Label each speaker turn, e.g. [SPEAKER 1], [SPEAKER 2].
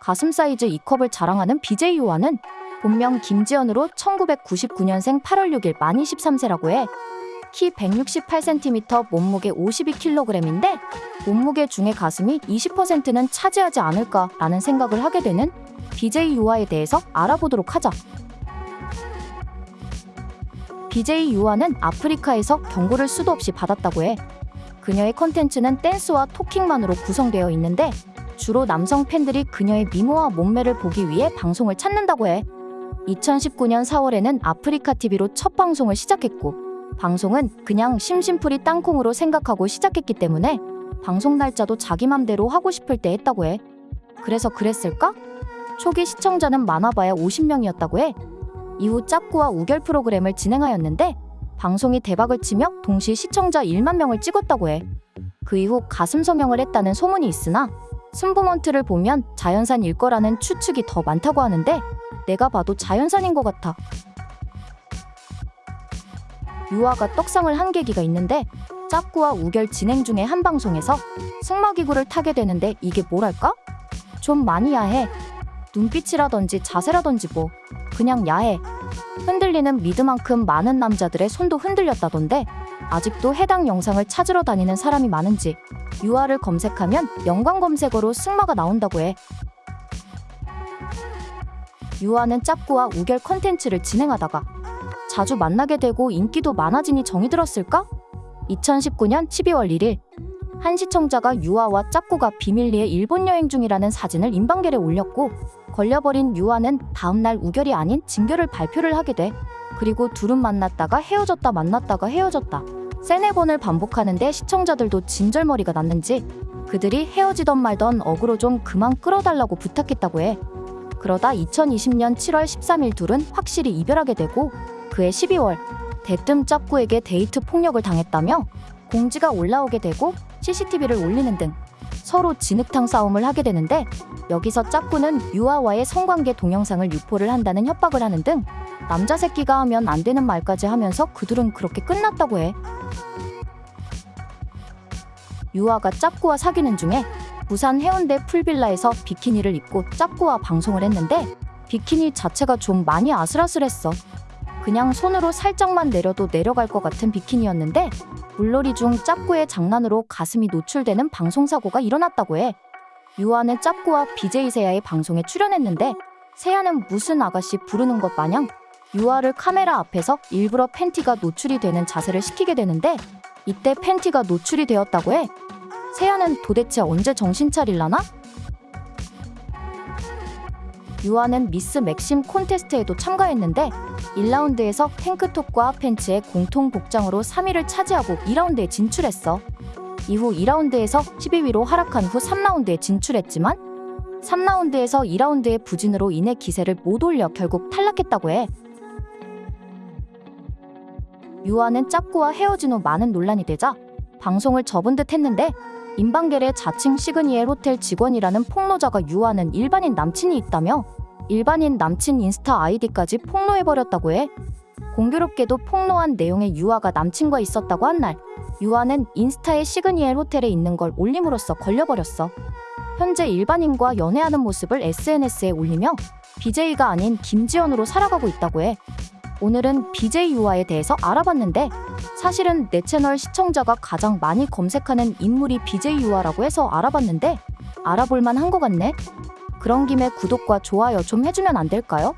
[SPEAKER 1] 가슴 사이즈 2컵을 자랑하는 BJ 유아는 본명 김지연으로 1999년생 8월 6일 만 23세라고 해. 키 168cm, 몸무게 52kg인데 몸무게 중에 가슴이 20%는 차지하지 않을까라는 생각을 하게 되는 BJ 유아에 대해서 알아보도록 하자. BJ 유아는 아프리카에서 경고를 수도 없이 받았다고 해. 그녀의 컨텐츠는 댄스와 토킹만으로 구성되어 있는데 주로 남성 팬들이 그녀의 미모와 몸매를 보기 위해 방송을 찾는다고 해. 2019년 4월에는 아프리카 TV로 첫 방송을 시작했고 방송은 그냥 심심풀이 땅콩으로 생각하고 시작했기 때문에 방송 날짜도 자기 맘대로 하고 싶을 때 했다고 해. 그래서 그랬을까? 초기 시청자는 많아봐야 50명이었다고 해. 이후 짝구와 우결 프로그램을 진행하였는데 방송이 대박을 치며 동시 시청자 1만 명을 찍었다고 해. 그 이후 가슴 성형을 했다는 소문이 있으나 승부먼트를 보면 자연산일 거라는 추측이 더 많다고 하는데 내가 봐도 자연산인 것 같아. 유아가 떡상을 한 계기가 있는데 짝구와 우결 진행 중에 한 방송에서 승마기구를 타게 되는데 이게 뭐랄까? 좀 많이 야해. 눈빛이라든지 자세라든지 뭐 그냥 야해. 흔들리는 미드만큼 많은 남자들의 손도 흔들렸다던데 아직도 해당 영상을 찾으러 다니는 사람이 많은지 유아를 검색하면 연관 검색어로 승마가 나온다고 해. 유아는 짭구와 우결 컨텐츠를 진행하다가 자주 만나게 되고 인기도 많아지니 정이 들었을까? 2019년 12월 1일 한 시청자가 유아와 짭구가 비밀리에 일본 여행 중이라는 사진을 인방겔에 올렸고 걸려버린 유아는 다음날 우결이 아닌 진결을 발표를 하게 돼. 그리고 둘은 만났다가 헤어졌다 만났다가 헤어졌다. 세네 번을 반복하는데 시청자들도 진절머리가 났는지 그들이 헤어지던 말던 어그로 좀 그만 끌어달라고 부탁했다고 해. 그러다 2020년 7월 13일 둘은 확실히 이별하게 되고 그해 12월 대뜸 짭구에게 데이트 폭력을 당했다며 공지가 올라오게 되고 CCTV를 올리는 등 서로 진흙탕 싸움을 하게 되는데 여기서 짭구는 유화와의 성관계 동영상을 유포를 한다는 협박을 하는 등 남자 새끼가 하면 안 되는 말까지 하면서 그들은 그렇게 끝났다고 해. 유아가 짝구와 사귀는 중에 부산 해운대 풀빌라에서 비키니를 입고 짝구와 방송을 했는데 비키니 자체가 좀 많이 아슬아슬했어. 그냥 손으로 살짝만 내려도 내려갈 것 같은 비키니였는데 물놀이 중 짭구의 장난으로 가슴이 노출되는 방송사고가 일어났다고 해. 유아는 짭구와 BJ 세야의 방송에 출연했는데 세야는 무슨 아가씨 부르는 것 마냥 유아를 카메라 앞에서 일부러 팬티가 노출이 되는 자세를 시키게 되는데 이때 팬티가 노출이 되었다고 해. 세야는 도대체 언제 정신 차릴라나? 유아는 미스 맥심 콘테스트에도 참가했는데 1라운드에서 탱크톱과 팬츠의 공통 복장으로 3위를 차지하고 2라운드에 진출했어. 이후 2라운드에서 12위로 하락한 후 3라운드에 진출했지만 3라운드에서 2라운드의 부진으로 인해 기세를 못 올려 결국 탈락했다고 해. 유아는 짝구와 헤어진 후 많은 논란이 되자 방송을 접은 듯 했는데 인방겔의 자칭 시그니엘 호텔 직원이라는 폭로자가 유아는 일반인 남친이 있다며 일반인 남친 인스타 아이디까지 폭로해버렸다고 해. 공교롭게도 폭로한 내용에 유아가 남친과 있었다고 한 날, 유아는 인스타에 시그니엘 호텔에 있는 걸 올림으로써 걸려버렸어. 현재 일반인과 연애하는 모습을 SNS에 올리며 BJ가 아닌 김지연으로 살아가고 있다고 해. 오늘은 BJ 유아에 대해서 알아봤는데 사실은 내 채널 시청자가 가장 많이 검색하는 인물이 BJ 유아라고 해서 알아봤는데 알아볼만 한 것 같네. 그런 김에 구독과 좋아요 좀 해주면 안 될까요?